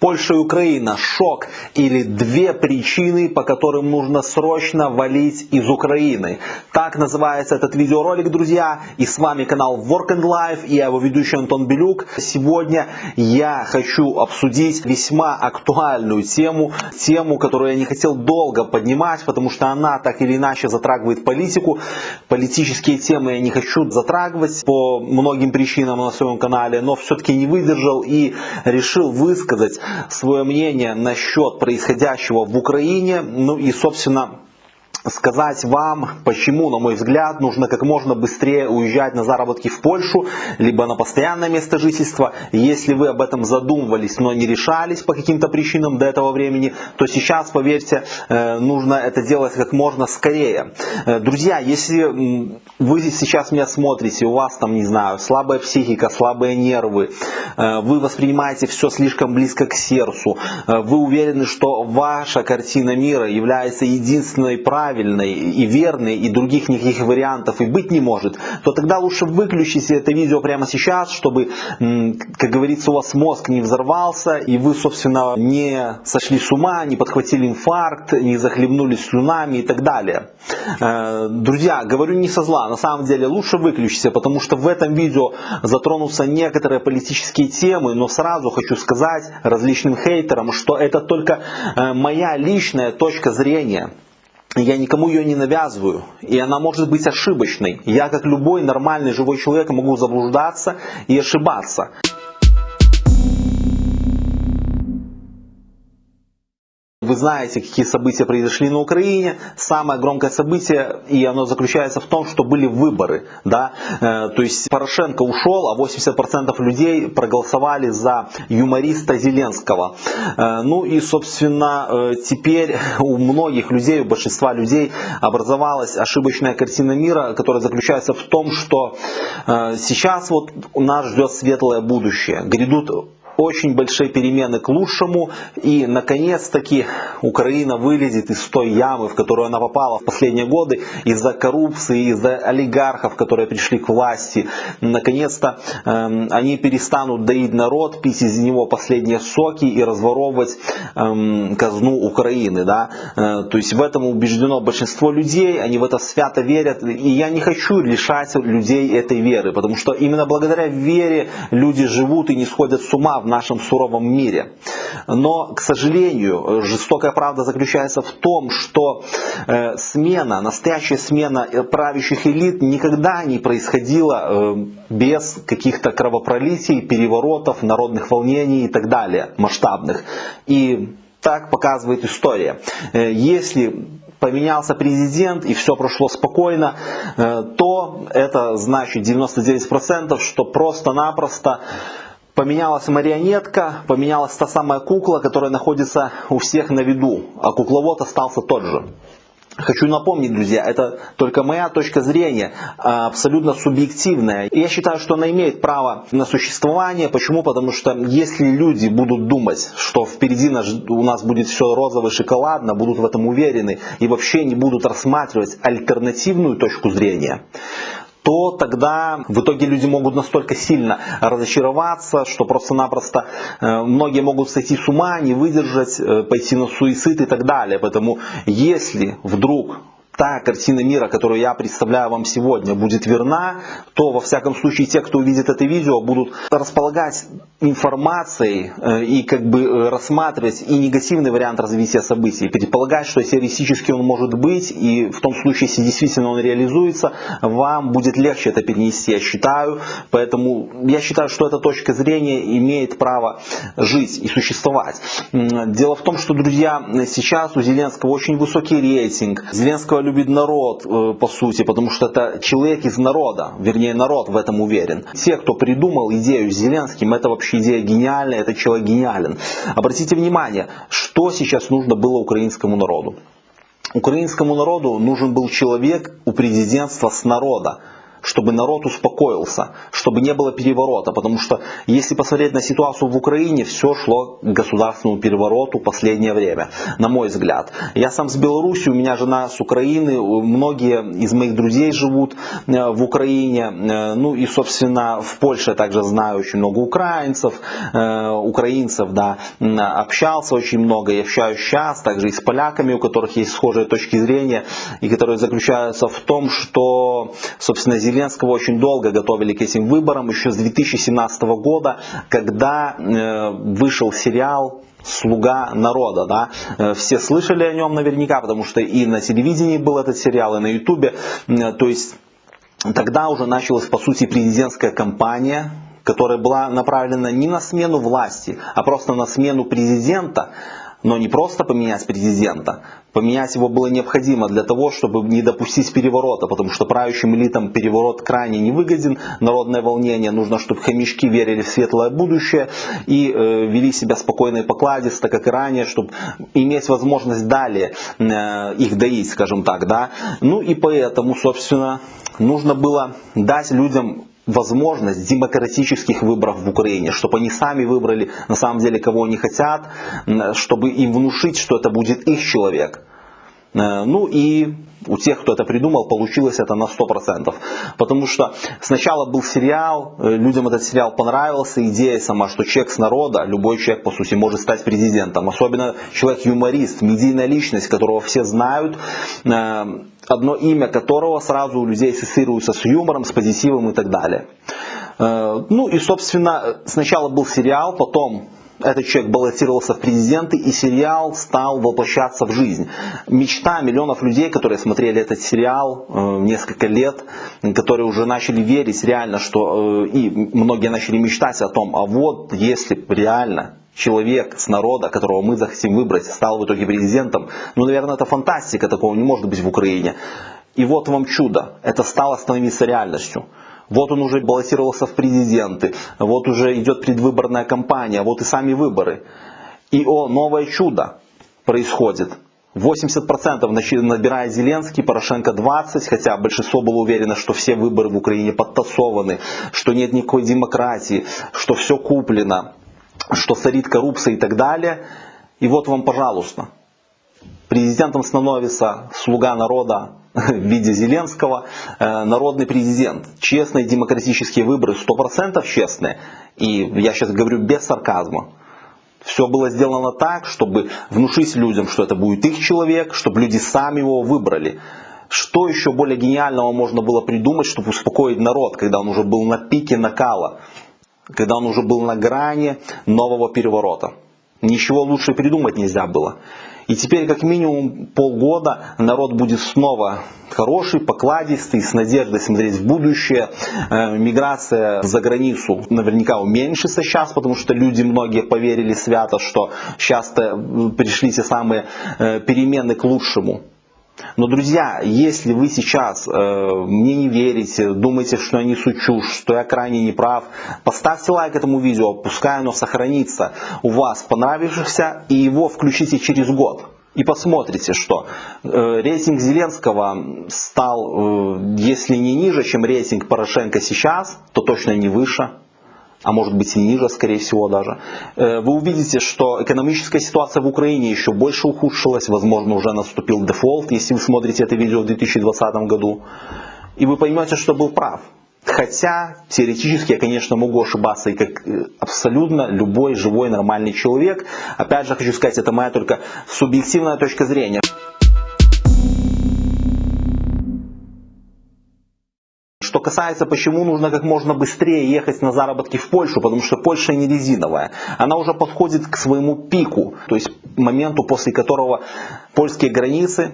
Польша и Украина. Шок или две причины, по которым нужно срочно валить из Украины. Так называется этот видеоролик, друзья. И с вами канал Work and Life и я его ведущий Антон Белюк. Сегодня я хочу обсудить весьма актуальную тему. Тему, которую я не хотел долго поднимать, потому что она так или иначе затрагивает политику. Политические темы я не хочу затрагивать по многим причинам на своем канале, но все-таки не выдержал и решил высказать свое мнение насчет происходящего в Украине. Ну и, собственно, сказать вам, почему, на мой взгляд, нужно как можно быстрее уезжать на заработки в Польшу, либо на постоянное место жительства. Если вы об этом задумывались, но не решались по каким-то причинам до этого времени, то сейчас, поверьте, э, нужно это делать как можно скорее. Э, друзья, если вы сейчас меня смотрите, у вас там, не знаю, слабая психика, слабые нервы, э, вы воспринимаете все слишком близко к сердцу, вы уверены, что ваша картина мира является единственной правильной, правильной и верной, и других никаких вариантов и быть не может, то тогда лучше выключите это видео прямо сейчас, чтобы, как говорится, у вас мозг не взорвался, и вы, собственно, не сошли с ума, не подхватили инфаркт, не захлебнулись слюнами и так далее. Э, друзья, говорю не со зла, на самом деле лучше выключите, потому что в этом видео затронутся некоторые политические темы, но сразу хочу сказать различным хейтерам, что это только э, моя личная точка зрения. Я никому ее не навязываю, и она может быть ошибочной. Я, как любой нормальный живой человек, могу заблуждаться и ошибаться. Вы знаете, какие события произошли на Украине. Самое громкое событие, и оно заключается в том, что были выборы. Да? Э, то есть Порошенко ушел, а 80% людей проголосовали за юмориста Зеленского. Э, ну и, собственно, э, теперь у многих людей, у большинства людей образовалась ошибочная картина мира, которая заключается в том, что сейчас вот нас ждет светлое будущее. Грядут очень большие перемены к лучшему. И, наконец-таки, Украина вылезет из той ямы, в которую она попала в последние годы из-за коррупции, из-за олигархов, которые пришли к власти. Наконец-то э, они перестанут доить народ, пить из него последние соки и разворовывать э, казну Украины. Да? Э, то есть в этом убеждено большинство людей, они в это свято верят. И я не хочу лишать людей этой веры, потому что именно благодаря вере люди живут и не сходят с ума в нашем суровом мире. Но, к сожалению, жестокая правда заключается в том, что э, смена, настоящая смена э, правящих элит никогда не происходила э, без каких-то кровопролитий, переворотов, народных волнений и так далее, масштабных. И так показывает история. Если поменялся президент и все прошло спокойно, то это значит 99%, что просто-напросто Поменялась марионетка, поменялась та самая кукла, которая находится у всех на виду, а кукловод остался тот же. Хочу напомнить, друзья, это только моя точка зрения, а, абсолютно субъективная. Я считаю, что она имеет право на существование. Почему? Потому что если люди будут думать, что впереди у нас будет все розово шоколадно, будут в этом уверены и вообще не будут рассматривать альтернативную точку зрения, то тогда в итоге люди могут настолько сильно разочароваться, что просто-напросто э, многие могут сойти с ума, не выдержать, э, пойти на суицид и так далее. Поэтому если вдруг та картина мира, которую я представляю вам сегодня, будет верна, то во всяком случае те, кто увидит это видео, будут располагать информацией э, и как бы э, рассматривать и негативный вариант развития событий, предполагать, что теоретически он может быть, и в том случае, если действительно он реализуется, вам будет легче это перенести, я считаю. Поэтому я считаю, что эта точка зрения имеет право жить и существовать. Дело в том, что, друзья, сейчас у Зеленского очень высокий рейтинг. Зеленского любит народ, э, по сути, потому что это человек из народа, вернее, народ в этом уверен. Те, кто придумал идею с Зеленским, это вообще идея гениальная, этот человек гениален. Обратите внимание, что сейчас нужно было украинскому народу. Украинскому народу нужен был человек у президентства с народа. Чтобы народ успокоился, чтобы не было переворота. Потому что если посмотреть на ситуацию в Украине, все шло к государственному перевороту последнее время, на мой взгляд. Я сам с Беларуси, у меня жена с Украины, многие из моих друзей живут э, в Украине. Э, ну и, собственно, в Польше также знаю очень много украинцев, э, украинцев, да, общался очень много, я общаюсь сейчас, также и с поляками, у которых есть схожие точки зрения, и которые заключаются в том, что, собственно, Зеленского очень долго готовили к этим выборам, еще с 2017 года, когда э, вышел сериал слуга народа, да, э, все слышали о нем наверняка, потому что и на телевидении был этот сериал, и на ютубе, э, то есть тогда уже началась по сути президентская кампания, которая была направлена не на смену власти, а просто на смену президента, но не просто поменять президента, поменять его было необходимо для того, чтобы не допустить переворота, потому что правящим элитам переворот крайне невыгоден, народное волнение, нужно, чтобы хомячки верили в светлое будущее и э, вели себя спокойно и покладисто, как и ранее, чтобы иметь возможность далее э, их доить, скажем так, да. Ну и поэтому, собственно, нужно было дать людям возможность демократических выборов в Украине, чтобы они сами выбрали на самом деле кого они хотят, чтобы им внушить, что это будет их человек. Э, ну и у тех, кто это придумал, получилось это на 100%. Потому что сначала был сериал, э, людям этот сериал понравился, идея сама, что человек с народа, любой человек, по сути, может стать президентом. Особенно человек-юморист, медийная личность, которого все знают, э, одно имя которого сразу у людей ассоциируется с юмором, с позитивом и так далее. Ну и, собственно, сначала был сериал, потом этот человек баллотировался в президенты, и сериал стал воплощаться в жизнь. Мечта миллионов людей, которые смотрели этот сериал э, несколько лет, которые уже начали верить реально, что э, и многие начали мечтать о том, а вот если реально человек с народа, которого мы захотим выбрать, стал в итоге президентом, ну, наверное, это фантастика, такого не может быть в Украине. И вот вам чудо, это стало становиться реальностью. Вот он уже баллотировался в президенты, вот уже идет предвыборная кампания, вот и сами выборы. И о, новое чудо происходит. 80% набирает Зеленский, Порошенко 20%, хотя большинство было уверено, что все выборы в Украине подтасованы, что нет никакой демократии, что все куплено, что царит коррупция и так далее. И вот вам, пожалуйста, президентом становится слуга народа в виде Зеленского, э, народный президент. Честные демократические выборы, 100% честные. И я сейчас говорю без сарказма. Все было сделано так, чтобы внушить людям, что это будет их человек, чтобы люди сами его выбрали. Что еще более гениального можно было придумать, чтобы успокоить народ, когда он уже был на пике накала, когда он уже был на грани нового переворота. Ничего лучше придумать нельзя было. И теперь как минимум полгода народ будет снова хороший, покладистый, с надеждой смотреть в будущее. Э, миграция за границу наверняка уменьшится сейчас, потому что люди многие поверили свято, что сейчас пришли те самые э, перемены к лучшему. Но, друзья, если вы сейчас э, мне не верите, думаете, что я несу чушь, что я крайне неправ, поставьте лайк этому видео, пускай оно сохранится у вас понравившихся, и его включите через год. И посмотрите, что э, рейтинг Зеленского стал, э, если не ниже, чем рейтинг Порошенко сейчас, то точно не выше а может быть и ниже, скорее всего даже, э, вы увидите, что экономическая ситуация в Украине еще больше ухудшилась, возможно уже наступил дефолт, если вы смотрите это видео в 2020 году, и вы поймете, что был прав. Хотя теоретически я, конечно, могу ошибаться и как э, абсолютно любой живой нормальный человек. Опять же хочу сказать, это моя только субъективная точка зрения. Касается, почему нужно как можно быстрее ехать на заработки в Польшу, потому что Польша не резиновая. Она уже подходит к своему пику, то есть моменту, после которого польские границы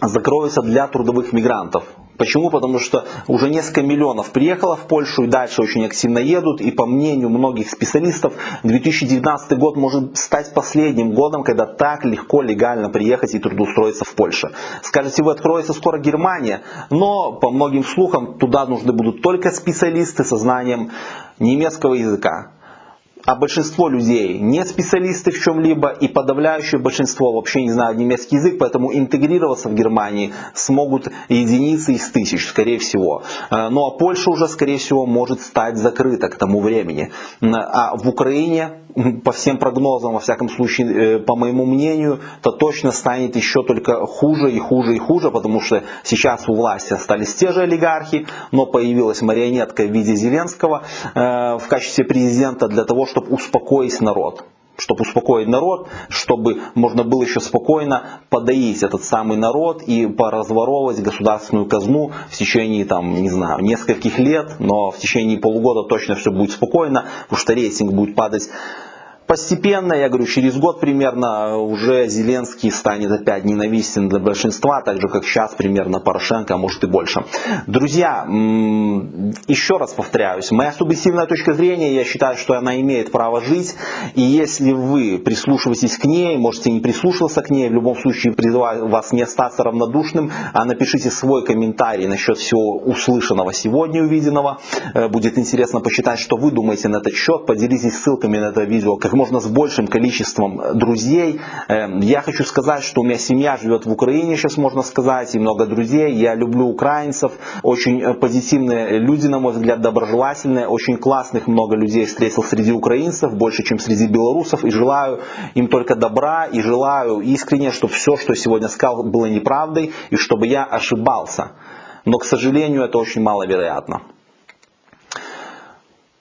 закроются для трудовых мигрантов. Почему? Потому что уже несколько миллионов приехало в Польшу и дальше очень активно едут. И по мнению многих специалистов, 2019 год может стать последним годом, когда так легко легально приехать и трудоустроиться в Польше. Скажете вы, откроется скоро Германия, но по многим слухам туда нужны будут только специалисты со знанием немецкого языка а большинство людей не специалисты в чем-либо и подавляющее большинство вообще не знают немецкий язык, поэтому интегрироваться в Германии смогут единицы из тысяч, скорее всего. Э, ну а Польша уже, скорее всего, может стать закрыта к тому времени. А в Украине по всем прогнозам, во всяком случае, э, по моему мнению, то точно станет еще только хуже и хуже и хуже, потому что сейчас у власти остались те же олигархи, но появилась марионетка в виде Зеленского э, в качестве президента для того, чтобы успокоить народ. Чтобы успокоить народ, чтобы можно было еще спокойно подоить этот самый народ и поразворовывать государственную казну в течение, там, не знаю, нескольких лет, но в течение полугода точно все будет спокойно, потому что рейтинг будет падать Постепенно, я говорю, через год примерно уже Зеленский станет опять ненавистен для большинства, так же как сейчас примерно Порошенко, а может и больше. Друзья, еще раз повторяюсь, моя субъективная точка зрения, я считаю, что она имеет право жить, и если вы прислушиваетесь к ней, можете не прислушиваться к ней, в любом случае призываю вас не остаться равнодушным, а напишите свой комментарий насчет всего услышанного сегодня, увиденного. Э, будет интересно посчитать, что вы думаете на этот счет, поделитесь ссылками на это видео, как можно с большим количеством друзей. Эм, я хочу сказать, что у меня семья живет в Украине, сейчас можно сказать, и много друзей. Я люблю украинцев, очень э, позитивные люди, на мой взгляд, доброжелательные, очень классных много людей встретил среди украинцев, больше, чем среди белорусов, и желаю им только добра, и желаю искренне, чтобы все, что я сегодня сказал, было неправдой, и чтобы я ошибался. Но, к сожалению, это очень маловероятно.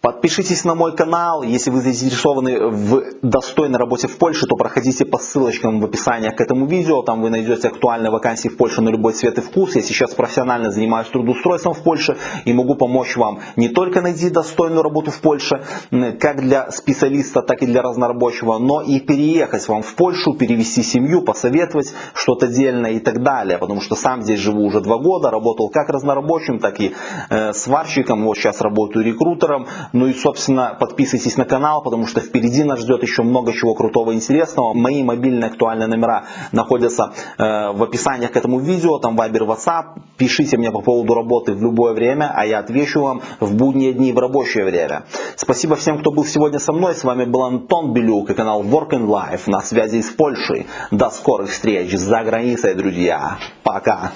Подпишитесь на мой канал, если вы заинтересованы в достойной работе в Польше, то проходите по ссылочкам в описании к этому видео, там вы найдете актуальные вакансии в Польше на любой цвет и вкус. Я сейчас профессионально занимаюсь трудоустройством в Польше и могу помочь вам не только найти достойную работу в Польше, как для специалиста, так и для разнорабочего, но и переехать вам в Польшу, перевести семью, посоветовать что-то дельное и так далее, потому что сам здесь живу уже два года, работал как разнорабочим, так и э, сварщиком, вот сейчас работаю рекрутером, ну и, собственно, подписывайтесь на канал, потому что впереди нас ждет еще много чего крутого и интересного. Мои мобильные актуальные номера находятся э, в описании к этому видео, там Viber, WhatsApp. Пишите мне по поводу работы в любое время, а я отвечу вам в будние дни в рабочее время. Спасибо всем, кто был сегодня со мной. С вами был Антон Белюк и канал Work and Life на связи из Польши. До скорых встреч за границей, друзья. Пока.